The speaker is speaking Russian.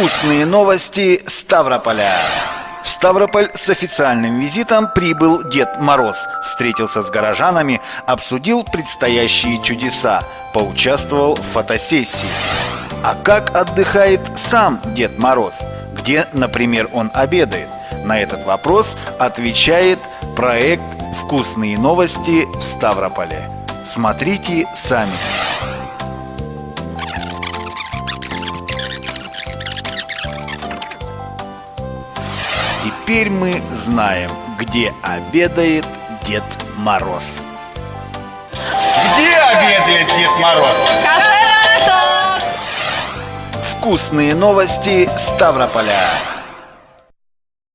Вкусные новости Ставрополя. В Ставрополь с официальным визитом прибыл Дед Мороз. Встретился с горожанами, обсудил предстоящие чудеса, поучаствовал в фотосессии. А как отдыхает сам Дед Мороз? Где, например, он обедает? На этот вопрос отвечает проект «Вкусные новости в Ставрополе». Смотрите сами. Теперь мы знаем, где обедает Дед Мороз. Где обедает Дед Мороз? Кафе. Вкусные новости Ставрополя.